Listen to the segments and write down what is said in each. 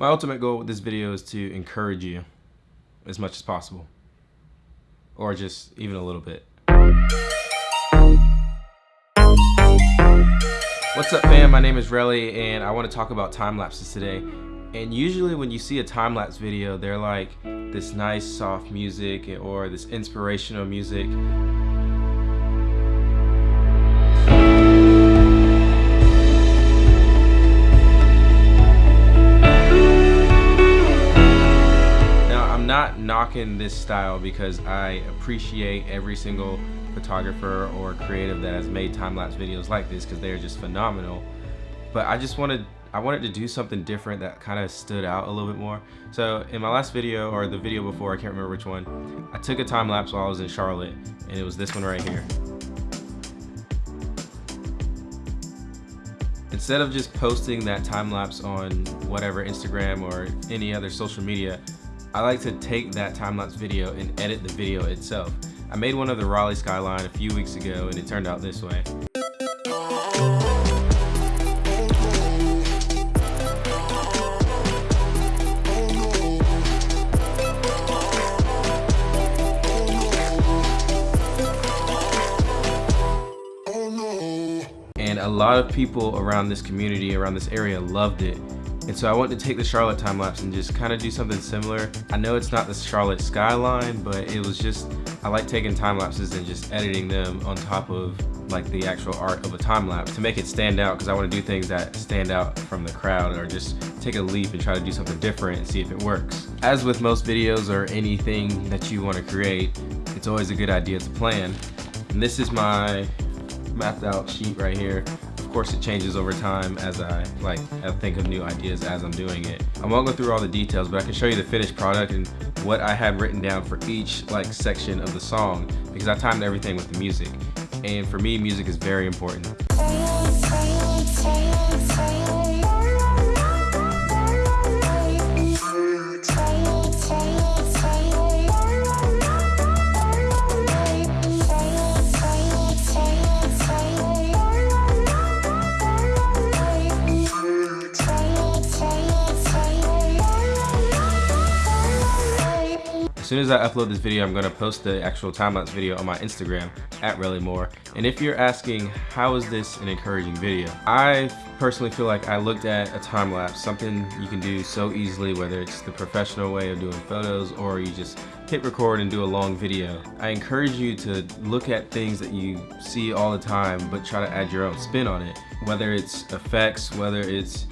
My ultimate goal with this video is to encourage you as much as possible. Or just even a little bit. What's up fam, my name is Relly and I want to talk about time lapses today. And usually when you see a time lapse video, they're like this nice soft music or this inspirational music. Not knocking this style because I appreciate every single photographer or creative that has made time-lapse videos like this because they're just phenomenal. But I just wanted I wanted to do something different that kind of stood out a little bit more. So in my last video or the video before, I can't remember which one, I took a time lapse while I was in Charlotte and it was this one right here. Instead of just posting that time lapse on whatever Instagram or any other social media, I like to take that time-lapse video and edit the video itself. I made one of the Raleigh skyline a few weeks ago and it turned out this way. And a lot of people around this community, around this area loved it. And so I wanted to take the Charlotte time lapse and just kind of do something similar. I know it's not the Charlotte skyline, but it was just, I like taking time lapses and just editing them on top of like the actual art of a time lapse to make it stand out because I want to do things that stand out from the crowd or just take a leap and try to do something different and see if it works. As with most videos or anything that you want to create, it's always a good idea to plan. And this is my mapped out sheet right here course it changes over time as I like I think of new ideas as I'm doing it. I won't go through all the details, but I can show you the finished product and what I had written down for each like section of the song because I timed everything with the music. And for me, music is very important. As soon as I upload this video, I'm gonna post the actual time-lapse video on my Instagram, at More. And if you're asking, how is this an encouraging video? I personally feel like I looked at a time-lapse, something you can do so easily, whether it's the professional way of doing photos or you just hit record and do a long video. I encourage you to look at things that you see all the time, but try to add your own spin on it. Whether it's effects, whether it's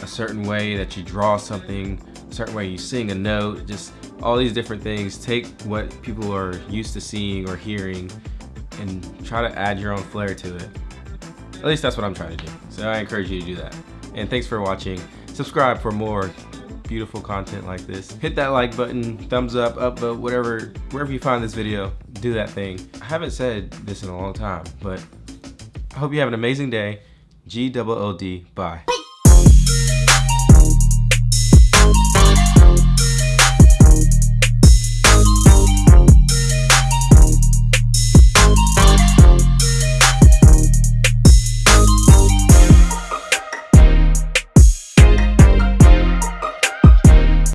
a certain way that you draw something, a certain way you sing a note, just all these different things. Take what people are used to seeing or hearing and try to add your own flair to it. At least that's what I'm trying to do. So I encourage you to do that. And thanks for watching. Subscribe for more beautiful content like this. Hit that like button, thumbs up, up, but whatever, wherever you find this video, do that thing. I haven't said this in a long time, but I hope you have an amazing day. G-O-O-D, bye.